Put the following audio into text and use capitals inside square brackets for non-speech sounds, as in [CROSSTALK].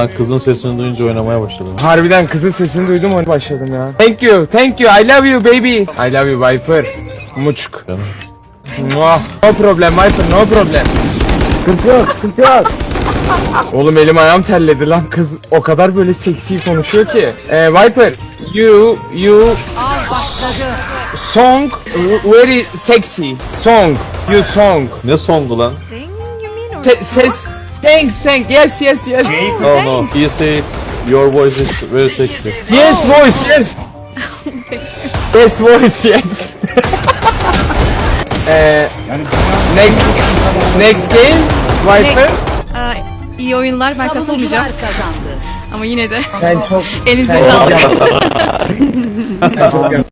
Ben kızın sesini duyunca oynamaya başladım. Harbiden kızın sesini duydum onu başladım ya. Thank you, thank you, I love you baby. I love you Viper. Muçuk. Muah. No problem Viper, no problem. Sıkıntı yok, sıkıntı yok. Oğlum elim ayağım terledi lan kız o kadar böyle seksi konuşuyor ki. Ee, Viper, you, you song very sexy song, you song. Ne songu lan? Se- ses, thank, thank, yes, yes, yes. No no. He said your voice is very sexy. Yes voice yes. [LAUGHS] yes voice yes. [LAUGHS] Eee next next game Viper. Aa, iyi oyunlar. Ben katılmayacağım. Ama yine de Sen çok [LAUGHS] elinize sağlık.